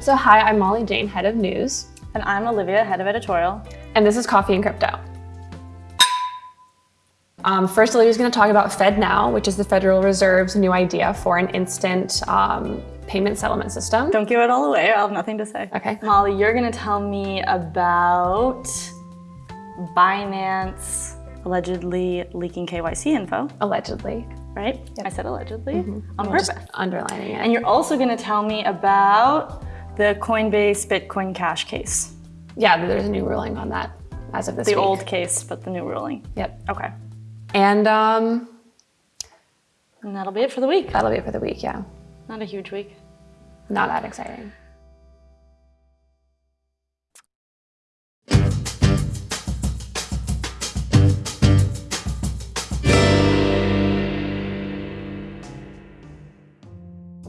So hi, I'm Molly Jane, head of news. And I'm Olivia, head of editorial. And this is Coffee and Crypto. Um, first, Olivia's going to talk about FedNow, which is the Federal Reserve's new idea for an instant um, payment settlement system. Don't give it all away. I'll have nothing to say. Okay. Molly, you're going to tell me about Binance allegedly leaking KYC info. Allegedly. Right? Yep. I said allegedly mm -hmm. on I'm purpose. underlining it. And you're also going to tell me about the Coinbase Bitcoin Cash case. Yeah, there's a new ruling on that as of this the week. old case, but the new ruling. Yep. Okay. And um, and that'll be it for the week. That'll be it for the week, yeah. Not a huge week. Not that exciting.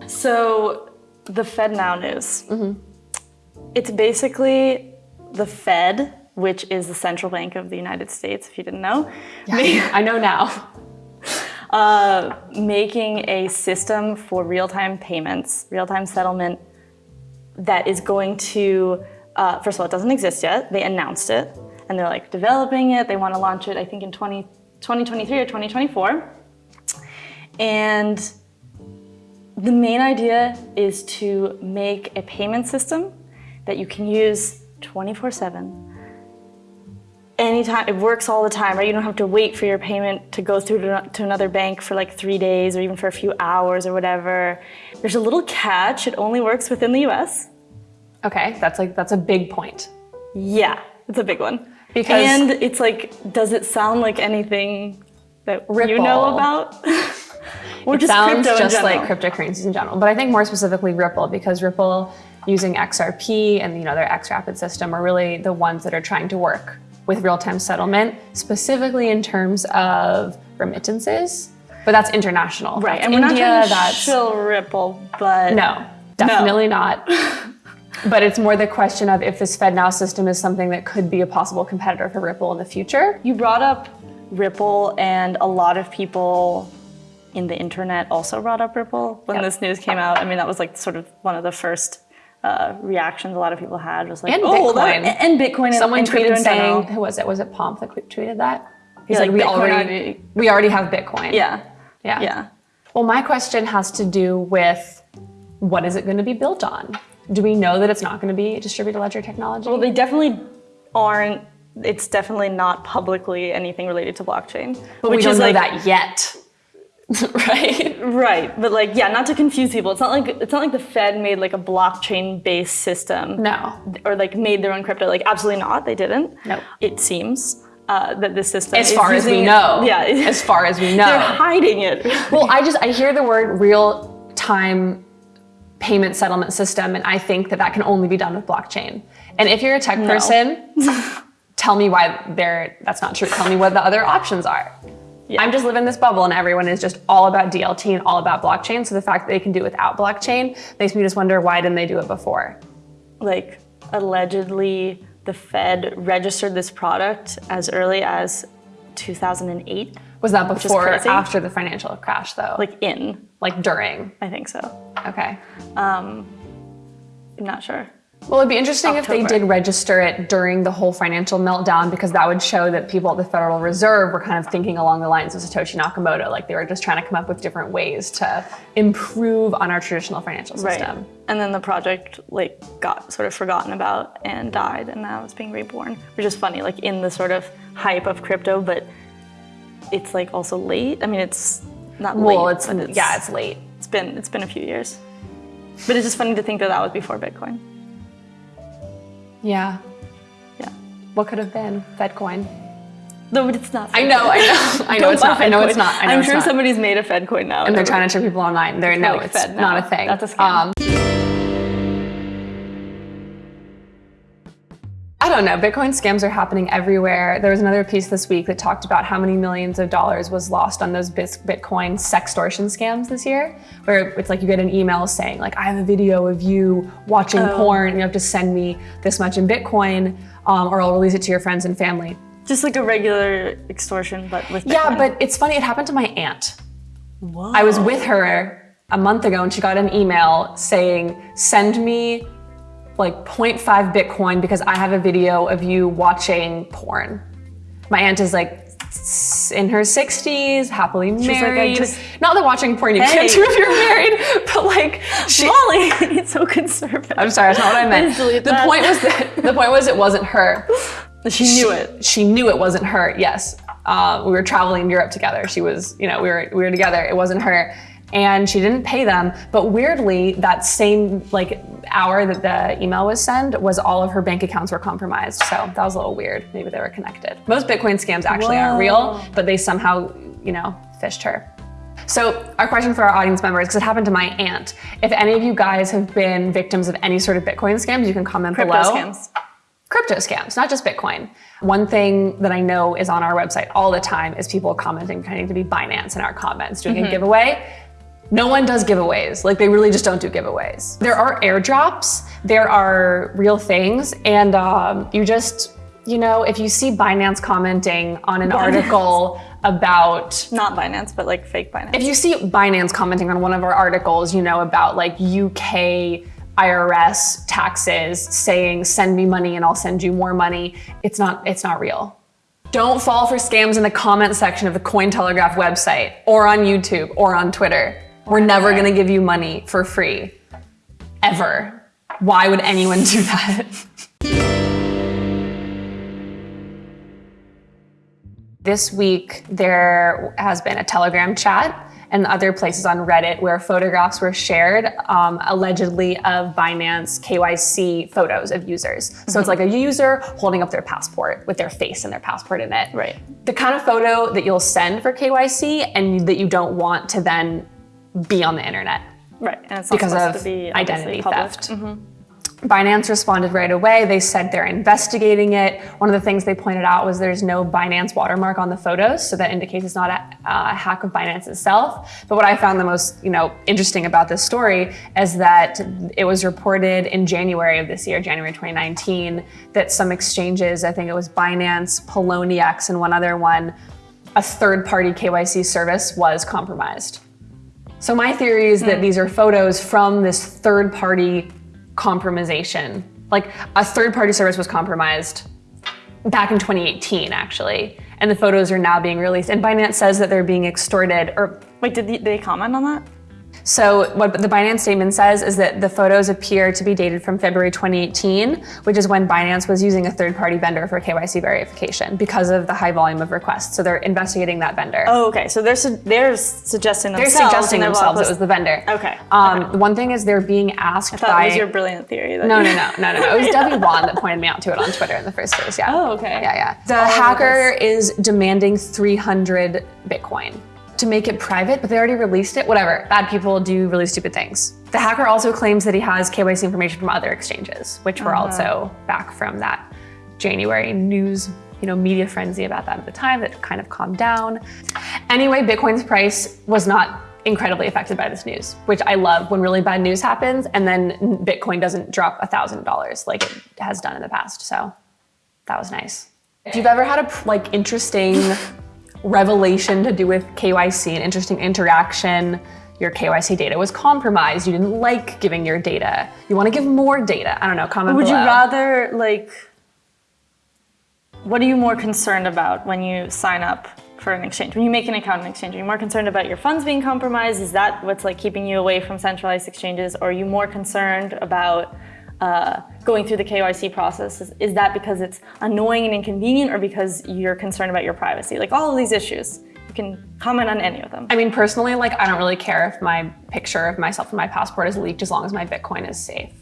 So the FedNow news. Mm -hmm. It's basically the Fed which is the central bank of the United States, if you didn't know. Yeah, I know now. Uh, making a system for real-time payments, real-time settlement that is going to, uh, first of all, it doesn't exist yet. They announced it and they're like developing it. They want to launch it, I think in 20, 2023 or 2024. And the main idea is to make a payment system that you can use 24 seven anytime, it works all the time, right? You don't have to wait for your payment to go through to, to another bank for like three days or even for a few hours or whatever. There's a little catch, it only works within the US. Okay, that's like, that's a big point. Yeah, it's a big one. Because and it's like, does it sound like anything that Ripple. you know about? or it just sounds just like cryptocurrencies in general. But I think more specifically Ripple, because Ripple using XRP and you know their XRapid system are really the ones that are trying to work with real-time settlement, specifically in terms of remittances, but that's international. Right, that's and India, we're not trying to shill Ripple, but no, definitely no. not. but it's more the question of if this FedNow system is something that could be a possible competitor for Ripple in the future. You brought up Ripple and a lot of people in the internet also brought up Ripple when yep. this news came out. I mean, that was like sort of one of the first uh, reactions a lot of people had was like, and oh, Bitcoin. That, and Bitcoin. Someone and tweeted saying, who was it? Was it Pomp that tweeted that? He's yeah, like, we already, already, we already have Bitcoin. Yeah. Yeah. Yeah. Well, my question has to do with what is it going to be built on? Do we know that it's not going to be distributed ledger technology? Well, they definitely aren't. It's definitely not publicly anything related to blockchain. But we don't know like, that yet. right? Right. But like, yeah, not to confuse people. It's not like it's not like the Fed made like a blockchain based system. No. Or like made their own crypto. Like absolutely not. They didn't. No. It seems. Uh, that this system as far as we know yeah as far as we know they're hiding it well i just i hear the word real time payment settlement system and i think that that can only be done with blockchain and if you're a tech no. person tell me why they're that's not true tell me what the other options are yeah. I'm just living this bubble and everyone is just all about DLT and all about blockchain. So the fact that they can do it without blockchain makes me just wonder why didn't they do it before? Like allegedly the Fed registered this product as early as 2008. Was that before or after the financial crash though? Like in. Like during? I think so. Okay. Um, I'm not sure. Well, it'd be interesting October. if they did register it during the whole financial meltdown because that would show that people at the Federal Reserve were kind of thinking along the lines of Satoshi Nakamoto, like they were just trying to come up with different ways to improve on our traditional financial system. Right. And then the project like got sort of forgotten about and died and now it's being reborn, which is funny, like in the sort of hype of crypto, but it's like also late. I mean, it's not late. Well, it's, it's yeah, it's late. It's been, it's been a few years. But it's just funny to think that that was before Bitcoin. Yeah. Yeah. What could have been? Fedcoin. No, but it's not. I know, I know, I know it's not. I know it's not. I am sure somebody's made a Fedcoin now. And they're trying to trick people online. They're no, like it's Fed not a thing. That's a scam. Um, don't know, Bitcoin scams are happening everywhere. There was another piece this week that talked about how many millions of dollars was lost on those Bitcoin sextortion scams this year, where it's like you get an email saying like, I have a video of you watching oh. porn, you have to send me this much in Bitcoin, um, or I'll release it to your friends and family. Just like a regular extortion, but with Bitcoin. Yeah, but it's funny, it happened to my aunt. Whoa. I was with her a month ago and she got an email saying, send me like 0.5 Bitcoin because I have a video of you watching porn. My aunt is like in her 60s, happily like, I married. just- Not that watching porn you can't Hey. do if you're married, but like she, Molly, it's so conservative. I'm sorry, that's not what I meant. The that. point was that the point was it wasn't her. She knew it. She knew it wasn't her. Yes, uh, we were traveling in Europe together. She was, you know, we were we were together. It wasn't her, and she didn't pay them. But weirdly, that same like hour that the email was sent was all of her bank accounts were compromised. So that was a little weird. Maybe they were connected. Most Bitcoin scams actually aren't real, but they somehow, you know, phished her. So our question for our audience members, because it happened to my aunt, if any of you guys have been victims of any sort of Bitcoin scams, you can comment below. Crypto below scams. crypto scams, not just Bitcoin. One thing that I know is on our website all the time is people commenting pretending to be Binance in our comments, doing a mm-hmm. giveaway. No one does giveaways. Like they really just don't do giveaways. There are airdrops, there are real things, and um, you just, you know, if you see Binance commenting on an article about Not Binance, but like fake Binance. if you see Binance commenting on one of our articles, you know, about like UK IRS taxes saying send me money and I'll send you more money, it's not it's not real. Don't fall for scams in the comment section of the Cointelegraph website or on YouTube or on Twitter. We're never going to give you money for free. Ever. Why would anyone do that? This week, there has been a Telegram chat and other places on Reddit where photographs were shared, um, allegedly of Binance KYC photos of users. So it's like a user holding up their passport with their face and their passport in it. Right. The kind of photo that you'll send for KYC and that you don't want to then be on the internet right. And it's because of to be identity public. theft. Mm-hmm. Binance responded right away. They said they're investigating it. One of the things they pointed out was there's no Binance watermark on the photos, so that indicates it's not a, a hack of Binance itself. But what I found the most, you know, interesting about this story is that it was reported in January of this year, January 2019, that some exchanges, I think it was Binance, Poloniex, and one other one, a third-party KYC service was compromised. So my theory is that hmm. these are photos from this third party compromisation. Like a third party service was compromised back in 2018 actually, and the photos are now being released. And Binance says that they're being extorted or Wait, did they comment on that? So what the Binance statement says is that the photos appear to be dated from February 2018, which is when Binance was using a third-party vendor for KYC verification because of the high volume of requests. So they're investigating that vendor. Oh, okay. So they're su- they're suggesting they're themselves. suggesting in their themselves it was the vendor. Okay, Um, the one thing is they're being asked I thought by it was your brilliant theory. No, no, no, no, no, no. It was Debbie Wan that pointed me out to it on Twitter in the first place. Yeah. Oh, okay. Yeah, yeah. The All hacker is demanding 300 Bitcoin to make it private, but they already released it. Whatever. Bad people do really stupid things. The hacker also claims that he has KYC information from other exchanges, which were uh-huh. also back from that January news, you know, media frenzy about that at the time that kind of calmed down. Anyway, Bitcoin's price was not incredibly affected by this news, which I love when really bad news happens and then Bitcoin doesn't drop $1,000 like it has done in the past. So that was nice. If you've ever had a like interesting revelation to do with KYC, an interesting interaction, your KYC data was compromised, you didn't like giving your data, you want to give more data, I don't know, comment Would you rather like? What are you more concerned about when you sign up for an exchange? When you make an account in exchange, are you more concerned about your funds being compromised? Is that what's like keeping you away from centralized exchanges? Or are you more concerned about uh, going through the KYC process? Is, is that because it's annoying and inconvenient, or because you're concerned about your privacy? Like all of these issues, you can comment on any of them. I mean, personally, like I don't really care if my picture of myself and my passport is leaked as long as my Bitcoin is safe.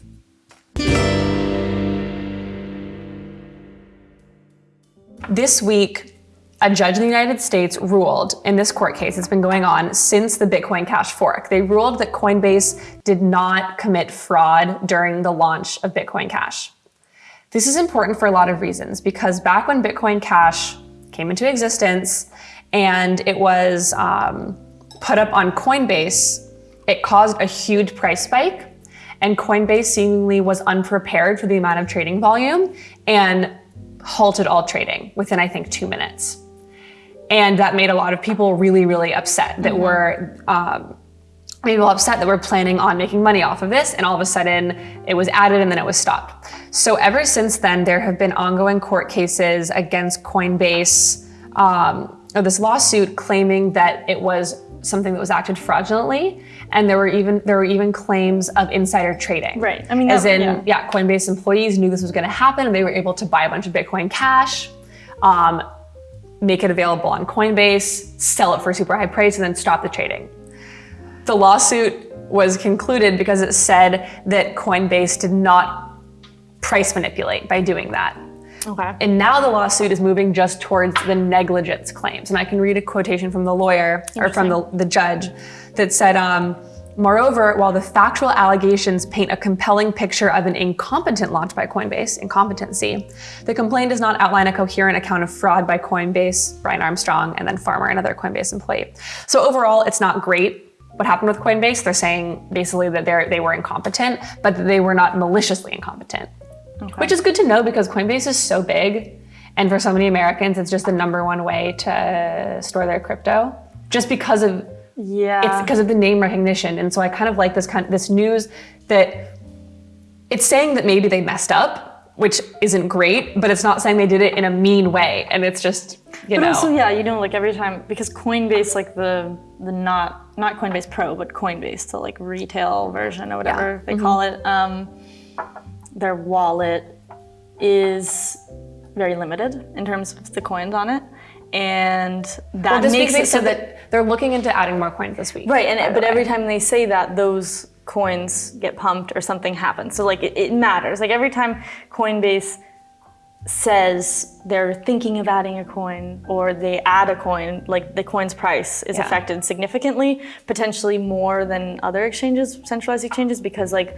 This week, a judge in the United States ruled in this court case, it's been going on since the Bitcoin Cash fork. They ruled that Coinbase did not commit fraud during the launch of Bitcoin Cash. This is important for a lot of reasons because back when Bitcoin Cash came into existence and it was um, put up on Coinbase, it caused a huge price spike. And Coinbase seemingly was unprepared for the amount of trading volume and halted all trading within, I think, two minutes. And that made a lot of people really, really upset that were um, people upset that we're planning on making money off of this, and all of a sudden it was added and then it was stopped. So ever since then, there have been ongoing court cases against Coinbase, um, or this lawsuit claiming that it was something that was acted fraudulently, and there were even there were even claims of insider trading. Right. I mean, as that- in, yeah. yeah. Coinbase employees knew this was going to happen, and they were able to buy a bunch of Bitcoin Cash. Um, make it available on Coinbase, sell it for a super high price, and then stop the trading. The lawsuit was concluded because it said that Coinbase did not price manipulate by doing that. Okay. And now the lawsuit is moving just towards the negligence claims. And I can read a quotation from the lawyer or from the, the judge that said, um, Moreover, while the factual allegations paint a compelling picture of an incompetent launch by Coinbase, incompetency, the complaint does not outline a coherent account of fraud by Coinbase, Brian Armstrong, and then Farmer, another Coinbase employee. So overall, it's not great what happened with Coinbase. They're saying basically that they they were incompetent, but that they were not maliciously incompetent. Which is good to know because Coinbase is so big. And for so many Americans, it's just the number one way to store their crypto. Just because of Yeah. it's because of the name recognition. And so I kind of like this kind of, this news that it's saying that maybe they messed up, which isn't great, but it's not saying they did it in a mean way. And it's just, you But know. also, yeah, you know, like every time because Coinbase, like the the not not Coinbase Pro, but Coinbase, the like retail version or whatever they call it, um, their wallet is very limited in terms of the coins on it, and that well, this makes it so that they're looking into adding more coins this week. Right, and by it, the but every time they say that, those coins get pumped or something happens. So like it, it matters. Like every time Coinbase says they're thinking of adding a coin or they add a coin, like the coin's price is Yeah. affected significantly, potentially more than other exchanges, centralized exchanges, because like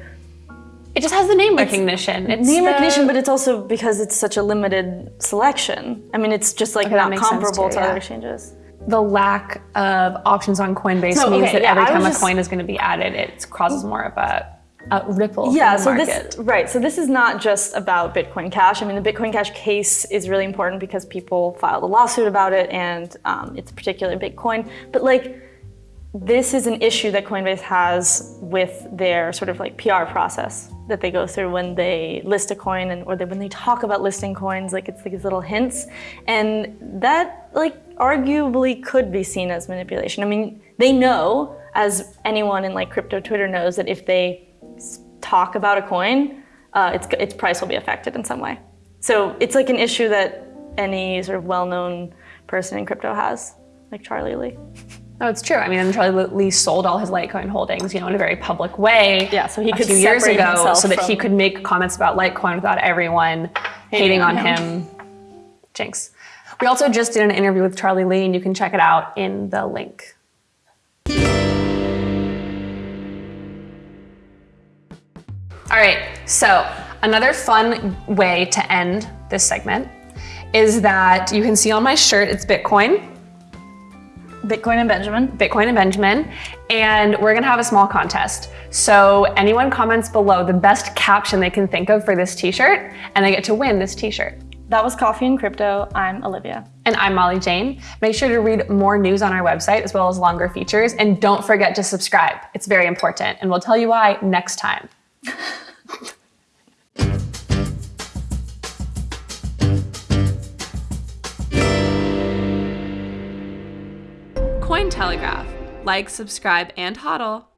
it just has the name recognition. It's name the- recognition, but it's also because it's such a limited selection. I mean, it's just like Okay, not comparable too, to yeah. other exchanges. the lack of options on Coinbase So, means okay, that yeah, every time was a coin is going to be added, it causes more of a, a ripple Yeah, so market. this right. So this is not just about Bitcoin Cash. I mean, the Bitcoin Cash case is really important because people filed a lawsuit about it, and um, it's particular Bitcoin. But like, this is an issue that Coinbase has with their sort of like PR process that they go through when they list a coin and or they, when they talk about listing coins. Like it's these little hints, and that like arguably could be seen as manipulation. I mean, they know, as anyone in like crypto Twitter knows, that if they talk about a coin, uh, its, its price will be affected in some way. So it's like an issue that any sort of well-known person in crypto has, like Charlie Lee. No, it's true. I mean, and Charlie Lee sold all his Litecoin holdings, you know, in a very public way. Yeah, so he a could few years ago, so that he could make comments about Litecoin without everyone hating, on him. Jinx. We also just did an interview with Charlie Lee, and you can check it out in the link. All right, so another fun way to end this segment is that you can see on my shirt it's Bitcoin, Bitcoin and Benjamin. Bitcoin and Benjamin, and we're gonna have a small contest. So anyone comments below the best caption they can think of for this t-shirt, and they get to win this t-shirt. That was Coffee and Crypto. I'm Olivia. And I'm Molly Jane. Make sure to read more news on our website as well as longer features, and don't forget to subscribe. It's very important, and we'll tell you why next time. Cointelegraph. Like, subscribe, and hodl.